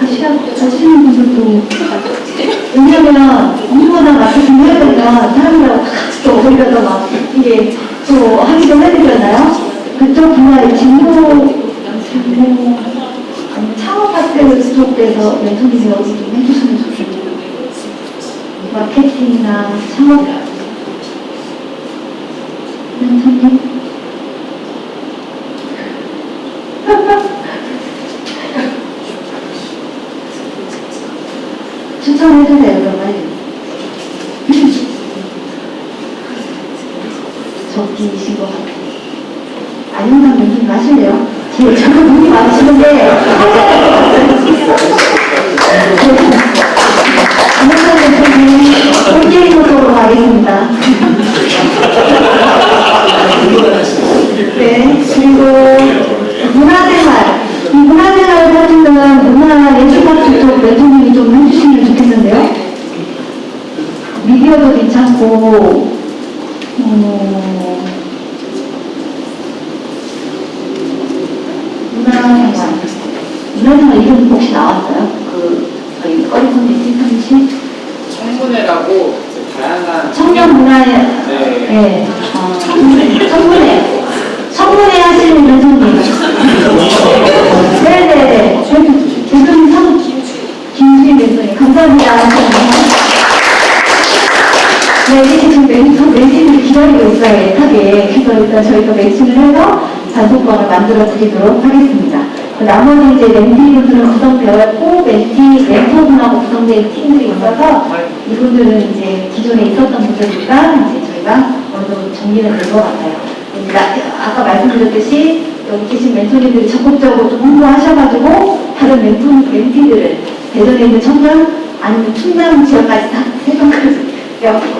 하시야, 하시는 분들도 왜냐면 누구나 마케팅 해야 되면 사람들하고 다 같이 또 어울려서 막 이게 또 하기도 해야 되잖아요. 그쪽 분야의 아니 멘토링 여기 좀 해주시면 좋겠네요. 마케팅이나 창업 멘토링 추천해주세요, 그러면. 저기이신 것 같아요. 안영상 연습 하실래요? 제, 저도 눈이 많으시는데, 안영상 연습은 꼴게임 으로 가겠습니다. 네, 그리고 문화생활. 이 문화생활 사진은 문화예술학교 쪽 매통님이 좀 해주시면 좋겠는데요. 미디어도 괜찮고, 어, 문화생활. 문화생활 이름 혹시 나왔어요? 그, 저희 꺼리 선생님, 팀 청문회라고 이제 다양한 청년 문화에, 네. 예, 어, 청문회. 청문회 하시는 교수님. 네네네. 교수님 성, 김수인 교수님. 감사합니다. 네, 이게 지금 멘토, 매진을 기다리고 있어요, 애타게. 그래서 일단 저희가 매칭을 해서 단속권을 하겠습니다. 그 나머지 이제 멘티분들은 구성되었고, 멘티, 멘토분하고 구성된 팀들이 있어서 이분들은 이제 기존에 있었던 분들이니까 이제 저희가 어느 정도 정리는 된것 같아요. 그러니까 아까 말씀드렸듯이 여기 계신 멘토님들이 적극적으로 좀 홍보하셔가지고 다른 멘토, 멘티들을 대전에 있는 청년 아니면 충남 지역까지 다 세종까지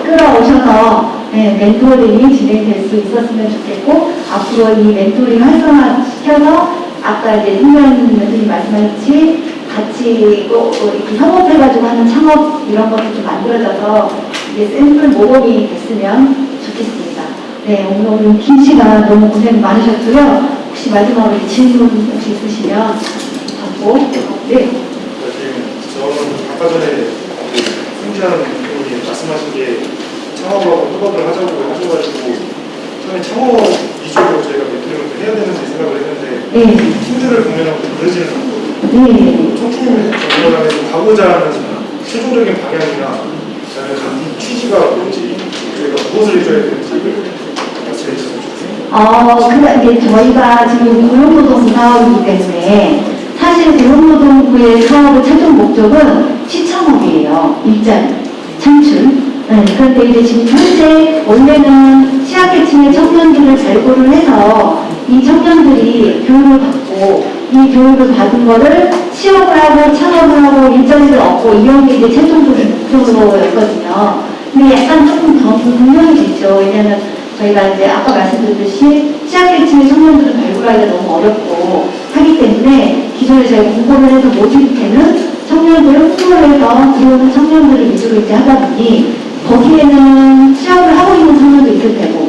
끌어오셔서 네, 멘토링이 진행될 수 있었으면 좋겠고 앞으로 이 멘토링 활성화 시켜서 아까 이제 승현 선생님 말씀하셨듯이 같이 또 이렇게 협업해가지고 하는 창업 이런 것도 좀 만들어져서 이게 샘플 모범이 됐으면 좋겠습니다. 네, 오늘, 오늘 긴 시간 너무 고생 많으셨고요. 혹시 마지막으로 질문 혹시 있으시면 받고 네. 저는 아까 전에 승지한 분이 말씀하신 게 창업하고 협업을 하자고 하셔가지고 처음에 창업 위주로 저희가 멘토링을 해야 되는지 생각을 네. 팀들을 보면 그러지는 않고 네. 총팀 전문가에서 가고자 하는 최종적인 방향이나 저는 이 취지가 뭔지 저희가 무엇을 해줘야 되는지 말씀해 주셨으면 좋겠습니다. 어, 그러니까 이게 저희가 지금 고용노동 사업이기 때문에 사실 고용노동부의 사업의 최종 목적은 시창업이에요. 일자리, 창출. 네, 그런데 이제 지금 현재 원래는 취약계층의 청년들을 발굴을 해서 이 청년들이 교육을 받고 이 교육을 받은 거를 취업을 하고 창업을 하고 일자리를 얻고 이런 게 이제 최종적인 목적으로였거든요. 근데 약간 조금 더 분명히 됐죠. 왜냐하면 저희가 이제 아까 말씀드렸듯이 취약계층의 청년들을 발굴하기가 너무 어렵고 하기 때문에 기존에 저희가 공고를 해서 모집되는 청년들을 홍보를 해서 들어오는 청년들을 위주로 이제 하다 보니 거기에는 취업을 하고 있는 청년도 있을 테고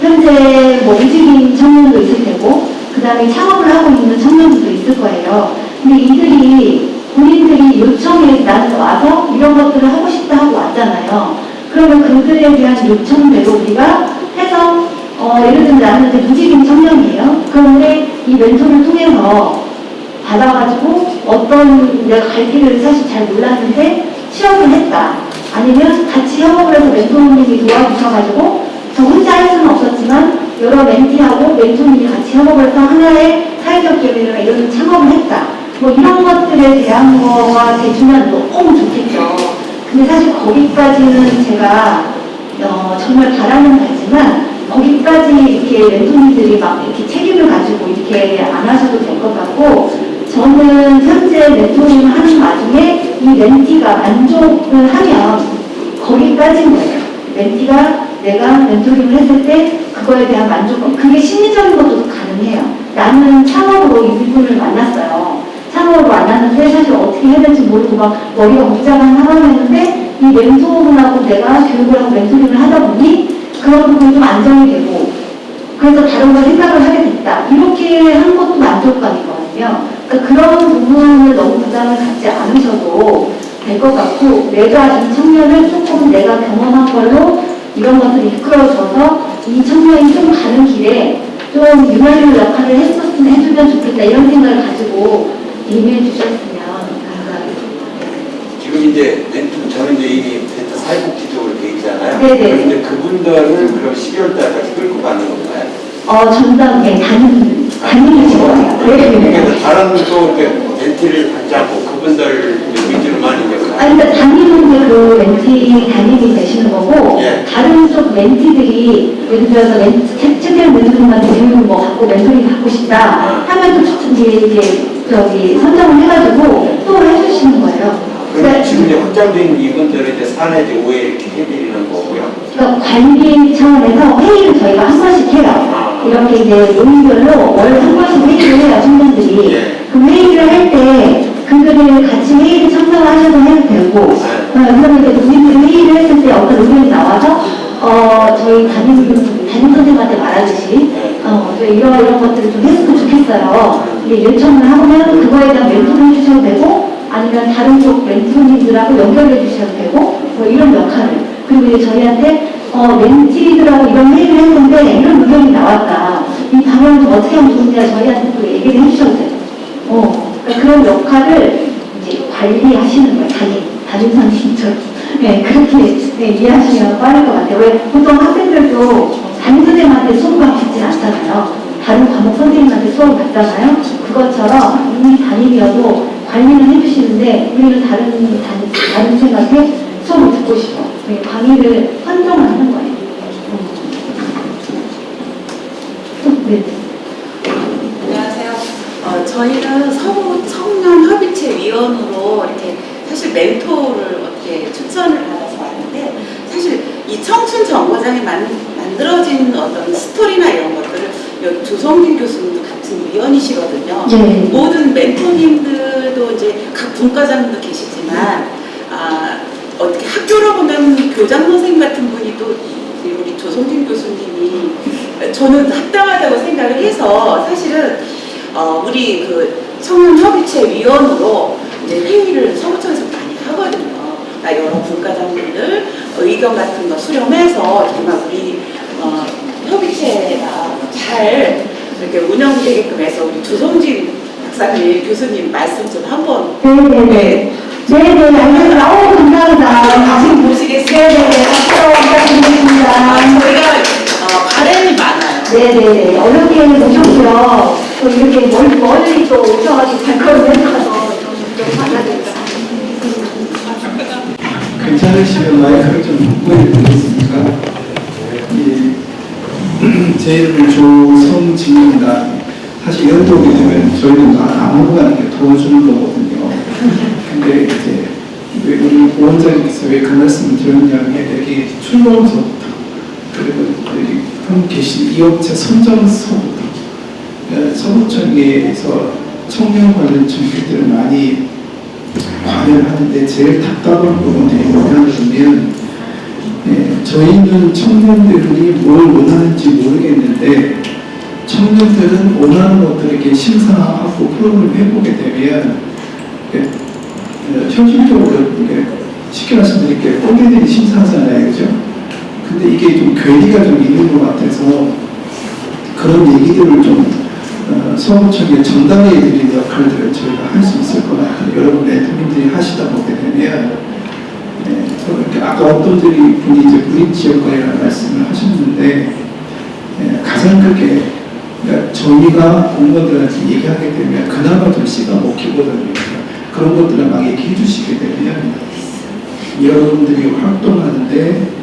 현재 뭐 이직인 청년도 있을 테고 그 다음에 창업을 하고 있는 청년들도 있을 거예요. 근데 이들이 본인들이 요청에 나는 와서 이런 것들을 하고 싶다 하고 왔잖아요. 그러면 그들에 대한 요청대로 우리가 해서 어, 예를 들면 나는 이제 무직인 청년이에요. 그런데 이 멘토를 통해서 받아가지고 어떤 내가 갈 길을 사실 잘 몰랐는데 취업을 했다. 아니면 같이 협업을 해서 멘토님이 도와주셔가지고 저 혼자 할 수는 없었지만 여러 멘티하고 멘토님이 같이 협업을 해서 하나의 사회적 기업이나 이런 창업을 했다. 뭐 이런 것들에 대한 거가 돼주면 너무 좋겠죠. 근데 사실 거기까지는 제가 어, 정말 바라는 바지만 거기까지 이렇게 멘토님들이 막 이렇게 책임을 가지고 이렇게 안 하셔도 될 것 같고 저는 현재 멘토링을 하는 와중에 이 멘티가 만족을 하면 거기까지인 거예요. 멘티가 내가 멘토링을 했을 때 그거에 대한 만족감, 그게 심리적인 것도 가능해요. 나는 창업으로 이분을 만났어요. 창업으로 만났는데 사실 어떻게 해야 될지 모르고 막 머리가 복잡한 상황이었는데 이 멘토분하고 내가 교육을 하고 멘토링을 하다 보니 그런 부분이 좀 안정이 되고 그래서 다른 걸 생각을 하게 됐다. 이렇게 한 것도 만족감이거든요. 그러니까 그런 부분을 너무 부담을 갖지 않으셔도 될 것 같고 내가 이 청년을 조금 내가 경험한 걸로 이런 것들을 이끌어줘서 이 청년이 좀 가는 길에 좀 유난히 역할을 했었으면 해주면 좋겠다 이런 생각을 가지고 임해 주셨으면 감사하겠습니다. 지금 이제 저는 이제 이미 멘토 사회복지 쪽으로 돼 있잖아요. 네네. 그런데 그분들을 그럼 12월 달까지 끌고 가는 건가요? 어, 전담, 예, 담임, 담임을 직원이에요. 네. 그래서 다른 또 않고 그 분들 위주로만 이제 아니, 그러니까 담임은 그 멘티 담임이 되시는 거고, 예. 다른 쪽 멘티들이, 예를 들어서 멘티, 책, 책을 멘토링한테 교육을 뭐 갖고 멘토링 받고 싶다 하면 또 이제, 이제, 저기, 선정을 해가지고 또 해주시는 거예요. 그러니까, 지금 이제 확장된 이분들을 이제 사내 이제 오해 이렇게 해드리는 거고요. 그러니까 관리 차원에서 회의를 저희가 한 번씩 해요. 이렇게 이제 모임별로 월 한 번씩 회의를 해요, 청년들이. 예. 그 회의를 같이 회의를 참석하셔도 해도 되고, 어, 그러면 이제 우리들이 회의를 했을 때 어떤 의견이 나와서, 어, 저희 담임, 담임 선생님한테 말하듯이, 어, 이런, 이런 것들을 좀 했으면 좋겠어요. 이게 요청을 하면 그거에 대한 멘토를 해주셔도 되고, 아니면 다른 쪽 멘토님들하고 연결해 주셔도 되고, 뭐 이런 역할을. 그리고 이제 저희한테, 어, 멘티들하고 이런 회의를 했는데 이런 의견이 나왔다. 이 방향을 좀 어떻게 하면 좋은지 저희한테 또 얘기를 해주셔도 돼요. 어, 그러니까 그런 역할을 관리하시는 거예요. 담임 선생님처럼. 네, 그렇게 네, 이해하시면 빠를 것 같아요. 왜 보통 학생들도 담임 선생님한테 수업을 받진 않잖아요. 다른 과목 선생님한테 수업을 받잖아요. 그것처럼 이미 담임이어도 관리는 해주시는데 우리는 다른 담임, 다른 생각에 수업을 듣고 싶어. 네, 강의를 선정하는 거예요. 음. 네. 안녕하세요. 어, 저희는 서구 청년 협의체 위원으로 이렇게 사실 멘토를 어떻게 추천을 받아서 왔는데 사실 이 청춘 정거장에 만, 만들어진 어떤 스토리나 이런 것들을 여기 조성진 교수님도 같은 위원이시거든요. 네. 모든 멘토님들도 이제 각 분과장도 계시지만 아, 어떻게 학교로 보면 교장 선생님 같은 분이 또 이- 우리 조성진 교수님이 저는 합당하다고 생각을 해서 사실은 어, 우리 그 청년협의체 위원으로 이제 회의를 서구청에서 많이 하거든요. 나 여러 분과장님들 의견 같은 거 수렴해서 정말 우리 어, 협의체가 잘 이렇게 운영되게끔 해서 우리 조성진 박사님 교수님 말씀 좀 한번 네네네. 네네, 알겠습니다. 어우, 감사합니다. 다시 보시겠습니다. 네네, 박수 부탁드리겠습니다. 아, 저희가 어, 바램이 많아요. 네네, 어렵게 모셨고요. 또 이렇게 멀리, 멀리 또 오셔가지고 발걸음 해주셔서 좀, 좀 감사드립니다. 괜찮으시면 마이크를 좀 보여드리겠습니까? 예, 제 이름은 조성진입니다. 사실 연도이 되면 저희는 아무거나 이렇게 도와주는 거거든요. 근데 이제 왜 우리 보원장님께서 왜 그 말씀을 드렸냐면 여기 출범서부터 그리고 여기 한 계신 이 업체 선정서부터 어, 서구청에서 청년 관련 정책들을 많이 관여를 하는데 제일 답답한 부분이 뭐냐면 예, 저희는 청년들이 뭘 원하는지 모르겠는데 청년들은 원하는 것들을 이렇게 심사하고 프로그램을 해보게 되면 예, 어, 현실적으로 이렇게 쉽게 말씀드릴게요. 꼰대들이 심사하잖아요. 그죠? 근데 이게 좀 괴리가 좀 있는 것 같아서 그런 얘기들을 좀 어, 서구청에 전달해 드리는 역할들을 저희가 할 수 있을 것 같아요. 여러분 멘토님들이 하시다 보게 되면 네, 아까 어떤 분이 이제 무인 지역과이라는 말씀을 하셨는데 예, 가장 크게 그러니까 저희가 공무원들한테 얘기하게 되면 그나마 좀 씨가 먹히거든요. 그런 것들을 막 얘기해 주시게 되면 여러분들이 활동하는데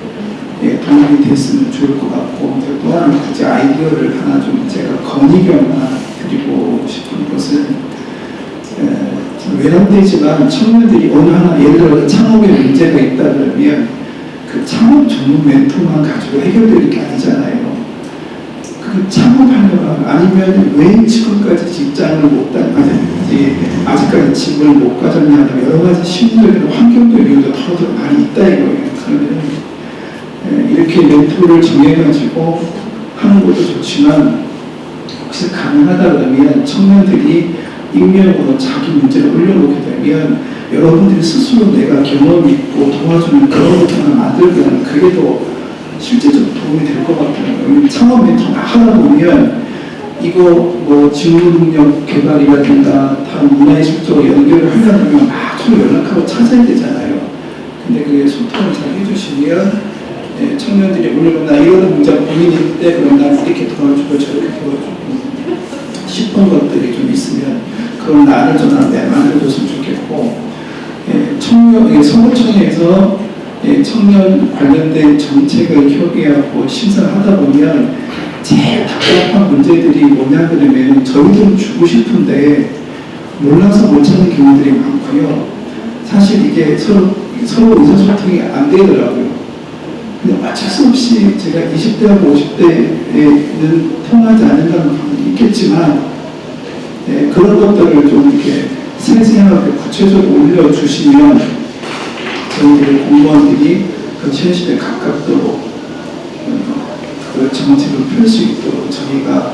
예, 도움이 됐으면 좋을 것 같고 또 하나 굳이 아이디어를 하나 좀 제가 건의견 드리고 싶은 것은 에, 좀 외람되지만 청년들이 어느 하나 예를 들어 창업에 문제가 있다 그러면 그 창업 전문 멘토만 가지고 해결될 게 아니잖아요. 그 창업하려면 아니면 왜 지금까지 직장을 못 다니지 아직까지 집을 못 가졌냐 여러 가지 심리적인 환경적 이유도 더 많이 있다 이거예요. 그러면 예, 이렇게 멘토를 정해가지고 하는 것도 좋지만 혹시 가능하다 그러면 청년들이 익명으로 자기 문제를 올려놓게 되면 여러분들이 스스로 내가 경험이 있고 도와주는 그런 하나 만들면 그게 더 실제적으로 도움이 될 것 같아요. 창업 멘토 하다 보면 이거 뭐 직무 능력 개발이라든가 다른 문화예술적으로 연결을 하려면 막 서로 연락하고 찾아야 되잖아요. 근데 그게 소통을 잘 해주시면 예, 청년들이 오늘 나 이런 문제 고민이 있는데 그럼 난 이렇게 도와주고 저렇게 도와주고 싶은 것들이 좀 있으면 그런 나를 전화한테 만들어줬으면 좋겠고 예, 청년, 예, 서구청에서 예, 청년 관련된 정책을 협의하고 심사를 하다 보면 제일 답답한 문제들이 뭐냐 그러면 저희도 주고 싶은데 몰라서 못 찾는 경우들이 많고요. 사실 이게 서로, 서로 의사소통이 안 되더라고요. 어쩔 수 없이 제가 20대하고 50대에는 통하지 않는다는 부분이 있겠지만 예, 그런 것들을 좀 이렇게 세세하게 구체적으로 올려주시면 저희들 공무원들이 그 현실에 가깝도록 어, 그 정책을 펼 수 있도록 저희가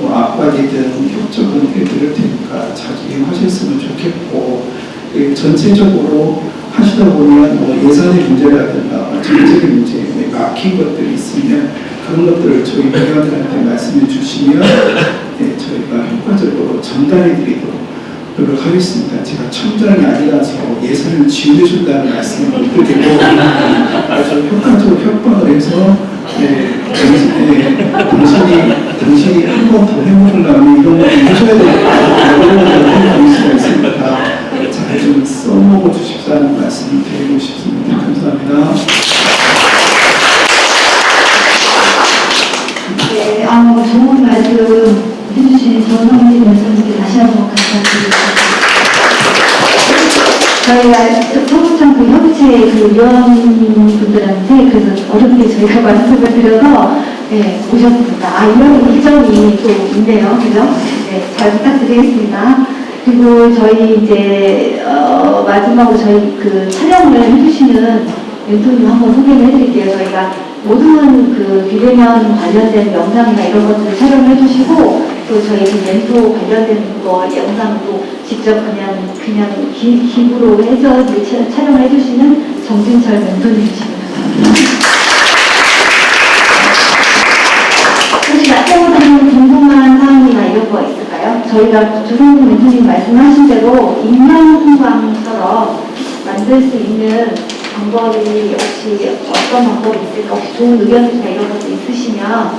뭐 압박이든 협조든 해드릴 테니까 잘 이용하셨으면 좋겠고 예, 전체적으로 하시다 보면 뭐 예산의 문제라든가 정책의 문제, 뭐 막힌 것들이 있으면 그런 것들을 저희 회원들한테 말씀해 주시면 예, 저희가 효과적으로 전달해 드리도록 노력하겠습니다. 제가 청장이 아니라서 예산을 지원해준다는 말씀을 못 드리고 아주 효과적으로 협박을 해서 예, 당신, 예, 당신이 당신이 한 번 더 해보려면 이런 걸 해줘야 되겠다 이런 걸 해볼 수가 있으니까 잘 좀 써먹어 주십사는 말씀을 드리고 싶습니다. 감사합니다. 네, 아, 좋은 말씀 해주신 전성진 말씀께 다시 한 번 감사드립니다. 저희가 서구청 그 협의체 그 위원분들한테 그래서 어렵게 저희가 말씀을 드려서 네, 오셨습니다. 아, 이런 일정이 또 있네요. 그죠? 네, 잘 부탁드리겠습니다. 그리고 저희 이제, 어, 마지막으로 저희 그 촬영을 해주시는 멘토님 한번 소개를 해드릴게요. 저희가 모든 그 비대면 관련된 영상이나 이런 것들을 촬영을 해주시고 또 저희 그 멘토 관련된 거 영상도 직접 그냥 그냥 기, 기부로 해서 촬영을 해주시는 정진철 멘토님이십니다. 혹시 약속하는 궁금한 사항이나 이런 거 있을까요? 저희가 조성근 멘토님 말씀하신 대로 인명공방처럼 만들 수 있는 방법이 혹시 어떤 방법이 있을까? 혹시 좋은 의견이나 이런 것도 있으시면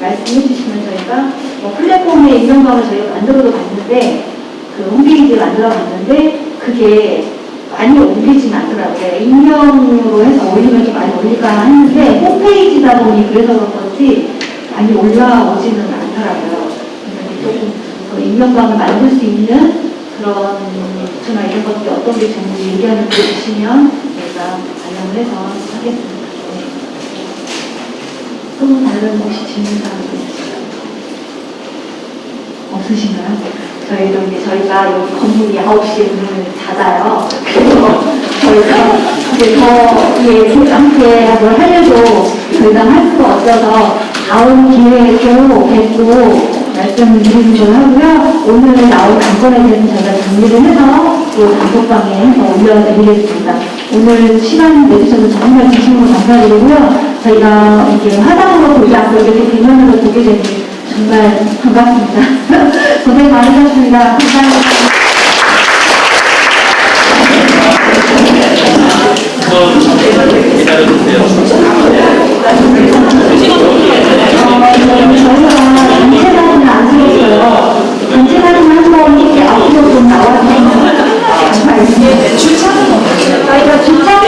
말씀해 주시면 저희가 뭐 플랫폼에 인명방을 저희가 만들어도 봤는데 그 홈페이지 만들어 봤는데 그게 많이 올리진 않더라고요. 익명으로 해서 올리면 좀 많이 올릴까 했는데 홈페이지다 보니 그래서 그런 건지 많이 올라오지는 않더라고요. 조금 그 만들 수 있는 그런 전화 이런 것들이 어떤 게 좋은지 의견을 주시면 저희가 반영을 해서 하겠습니다. 네. 또 다른 혹시 질문 사항이? 없으신가요? 저희도 이제 저희가 여기 건물이 9시에 문을 닫아요. 그래서 저희가 이제 더 함께 뭘 하려고 저희가 할 수가 없어서 다음 기회에 또 뵙고 말씀드리는 걸 하고요. 오늘 나온 단건에 대해서 저희가 정리를 해서 또 단톡방에 해서 올려드리겠습니다. 오늘 시간 내주셔서 정말 진심으로 감사드리고요. 저희가 이렇게 화상으로 보지 않고 이렇게 대면으로 보게 되니 정말 반갑습니다. 고생 많으셨습니다. 감사합니다. 안 사진 한번 이렇게 앞으로 좀 나와주시면 저희가 주차